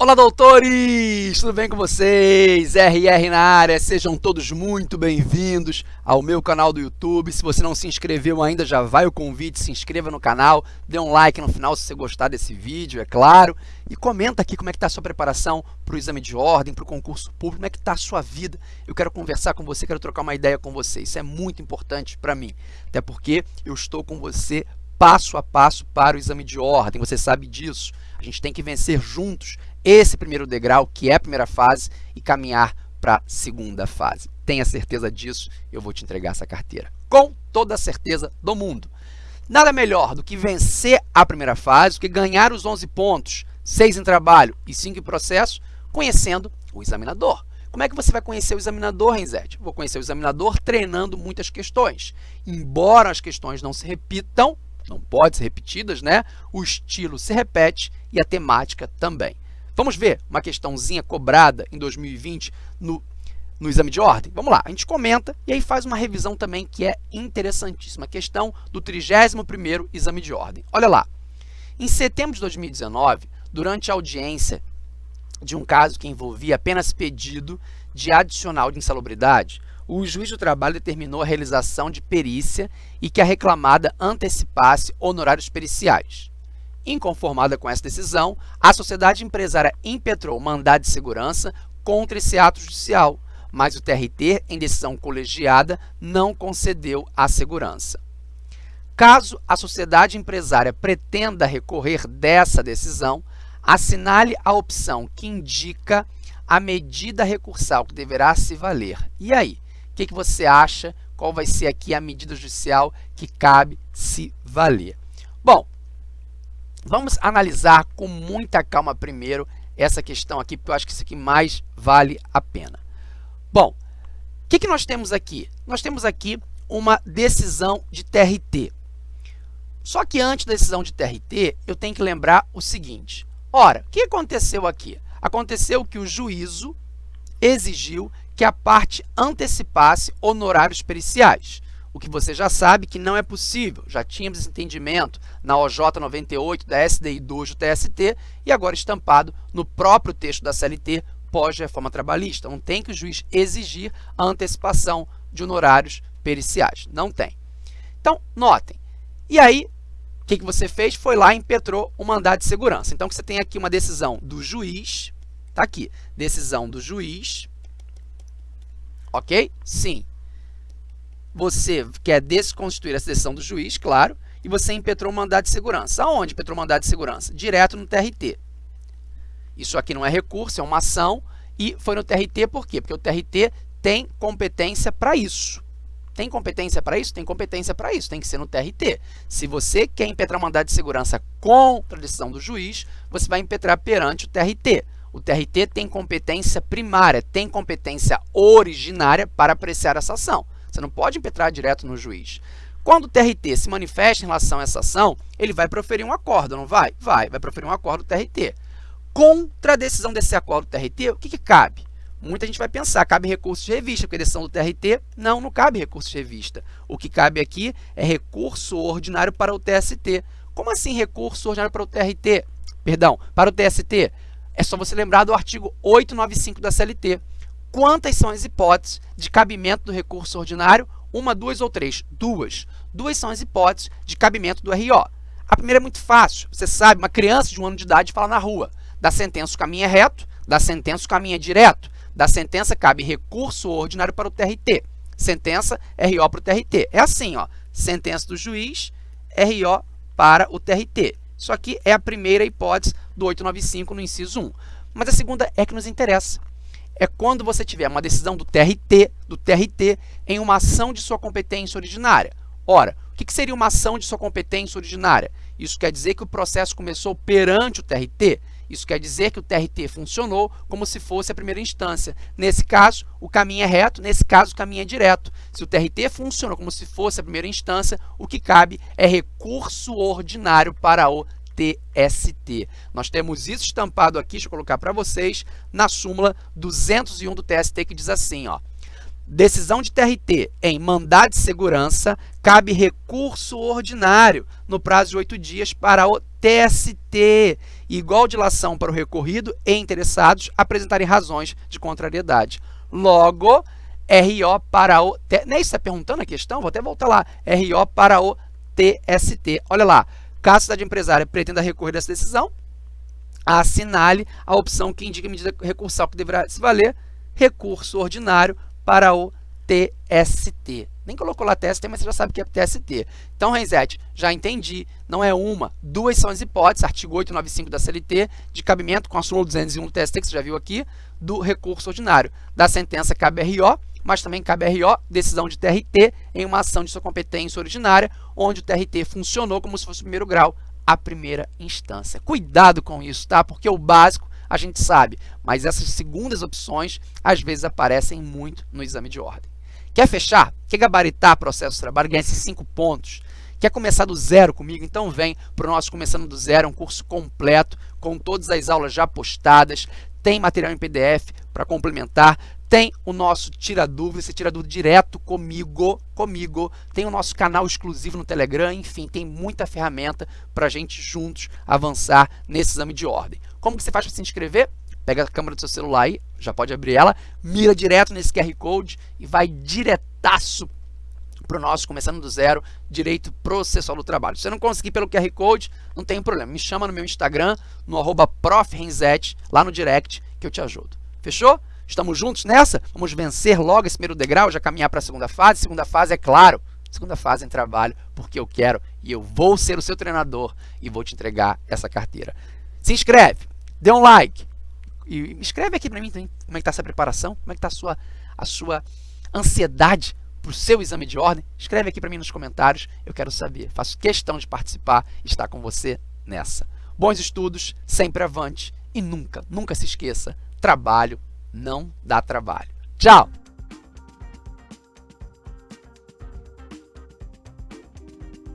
Olá, doutores! Tudo bem com vocês? RR na área, sejam todos muito bem-vindos ao meu canal do YouTube. Se você não se inscreveu ainda, já vai o convite, se inscreva no canal, dê um like no final se você gostar desse vídeo, é claro. E comenta aqui como é que está a sua preparação para o exame de ordem, para o concurso público, como é que está a sua vida. Eu quero conversar com você, quero trocar uma ideia com você. Isso é muito importante para mim, até porque eu estou com você passo a passo para o exame de ordem, você sabe disso. A gente tem que vencer juntos esse primeiro degrau, que é a primeira fase, e caminhar para a segunda fase. Tenha certeza disso, eu vou te entregar essa carteira. Com toda a certeza do mundo. Nada melhor do que vencer a primeira fase, do que ganhar os 11 pontos, 6 em trabalho e 5 em processo, conhecendo o examinador. Como é que você vai conhecer o examinador, Renzete? Vou conhecer o examinador treinando muitas questões. Embora as questões não se repitam, não podem ser repetidas, né? O estilo se repete e a temática também. Vamos ver uma questãozinha cobrada em 2020 no, no exame de ordem? Vamos lá, a gente comenta e aí faz uma revisão também que é interessantíssima. Questão do 31º exame de ordem. Olha lá, em setembro de 2019, durante a audiência de um caso que envolvia apenas pedido de adicional de insalubridade, o juiz do trabalho determinou a realização de perícia e que a reclamada antecipasse honorários periciais. Inconformada com essa decisão, a sociedade empresária impetrou mandado de segurança contra esse ato judicial, mas o TRT, em decisão colegiada, não concedeu a segurança. Caso a sociedade empresária pretenda recorrer dessa decisão, assinale a opção que indica a medida recursal que deverá se valer. E aí, o que, que você acha? Qual vai ser aqui a medida judicial que cabe se valer? Bom, Vamos analisar com muita calma primeiro essa questão aqui, porque eu acho que isso aqui mais vale a pena. Bom, o que, que nós temos aqui? Nós temos aqui uma decisão de TRT. Só que antes da decisão de TRT, eu tenho que lembrar o seguinte. Ora, o que aconteceu aqui? Aconteceu que o juízo exigiu que a parte antecipasse honorários periciais o que você já sabe que não é possível. Já tínhamos esse entendimento na OJ 98 da SDI 2 do TST e agora estampado no próprio texto da CLT pós-reforma trabalhista. Não tem que o juiz exigir a antecipação de honorários periciais. Não tem. Então, notem. E aí, o que, que você fez? Foi lá e impetrou o mandado de segurança. Então, você tem aqui uma decisão do juiz, está aqui, decisão do juiz, ok? Sim, você quer desconstituir a decisão do juiz, claro, e você impetrou mandado de segurança. Aonde impetrou mandado de segurança? Direto no TRT. Isso aqui não é recurso, é uma ação, e foi no TRT por quê? Porque o TRT tem competência para isso. Tem competência para isso? Tem competência para isso, tem que ser no TRT. Se você quer impetrar mandado de segurança contra a decisão do juiz, você vai impetrar perante o TRT. O TRT tem competência primária, tem competência originária para apreciar essa ação. Você não pode impetrar direto no juiz. Quando o TRT se manifesta em relação a essa ação, ele vai proferir um acordo, não vai? Vai, vai proferir um acordo do TRT. Contra a decisão desse acordo do TRT, o que, que cabe? Muita gente vai pensar, cabe recurso de revista, porque a decisão do TRT, não, não cabe recurso de revista. O que cabe aqui é recurso ordinário para o TST. Como assim recurso ordinário para o TRT? Perdão, para o TST? É só você lembrar do artigo 895 da CLT. Quantas são as hipóteses de cabimento do recurso ordinário? Uma, duas ou três? Duas. Duas são as hipóteses de cabimento do RO. A primeira é muito fácil. Você sabe, uma criança de um ano de idade fala na rua. Da sentença o caminho é reto, da sentença o caminho é direto. Da sentença cabe recurso ordinário para o TRT. Sentença, RO para o TRT. É assim, ó. Sentença do juiz, RO para o TRT. Isso aqui é a primeira hipótese do 895 no inciso 1. Mas a segunda é que nos interessa é quando você tiver uma decisão do TRT, do TRT em uma ação de sua competência originária. Ora, o que seria uma ação de sua competência originária? Isso quer dizer que o processo começou perante o TRT. Isso quer dizer que o TRT funcionou como se fosse a primeira instância. Nesse caso, o caminho é reto, nesse caso, o caminho é direto. Se o TRT funcionou como se fosse a primeira instância, o que cabe é recurso ordinário para o TST. Nós temos isso estampado aqui, deixa eu colocar para vocês, na súmula 201 do TST, que diz assim, ó, decisão de TRT em mandado de segurança, cabe recurso ordinário no prazo de oito dias para o TST, igual dilação para o recorrido e interessados apresentarem razões de contrariedade. Logo, RO para o... Nem está perguntando a questão? Vou até voltar lá. RO para o TST. Olha lá, caso a cidade empresária pretenda recorrer dessa decisão, assinale a opção que indica a medida recursal que deverá se valer, recurso ordinário para o TST. Nem colocou lá TST, mas você já sabe que é TST. Então, Renzete, já entendi. Não é uma, duas são as hipóteses, artigo 895 da CLT, de cabimento com a súmula 201 do TST, que você já viu aqui, do recurso ordinário. Da sentença cabe RO, mas também cabe RO, decisão de TRT, em uma ação de sua competência originária, onde o TRT funcionou como se fosse o primeiro grau, a primeira instância. Cuidado com isso, tá? Porque o básico a gente sabe, mas essas segundas opções às vezes aparecem muito no exame de ordem. Quer fechar? Quer gabaritar processo de trabalho, ganhar esses cinco pontos? Quer começar do zero comigo? Então vem para o nosso Começando do Zero, um curso completo, com todas as aulas já postadas, tem material em PDF para complementar, tem o nosso Tira Dúvida, você tira dúvida direto comigo, comigo. Tem o nosso canal exclusivo no Telegram, enfim, tem muita ferramenta para a gente juntos avançar nesse exame de ordem. Como que você faz para se inscrever? pega a câmera do seu celular aí, já pode abrir ela, mira direto nesse QR Code e vai diretaço para o nosso Começando do Zero, Direito Processual do Trabalho. Se você não conseguir pelo QR Code, não tem problema. Me chama no meu Instagram, no arroba lá no direct, que eu te ajudo. Fechou? Estamos juntos nessa? Vamos vencer logo esse primeiro degrau, já caminhar para a segunda fase. Segunda fase, é claro, segunda fase em trabalho, porque eu quero e eu vou ser o seu treinador e vou te entregar essa carteira. Se inscreve, dê um like, e escreve aqui para mim também como é que está essa preparação, como é que está a sua, a sua ansiedade para o seu exame de ordem. Escreve aqui para mim nos comentários, eu quero saber. Faço questão de participar e estar com você nessa. Bons estudos, sempre avante e nunca, nunca se esqueça, trabalho não dá trabalho. Tchau!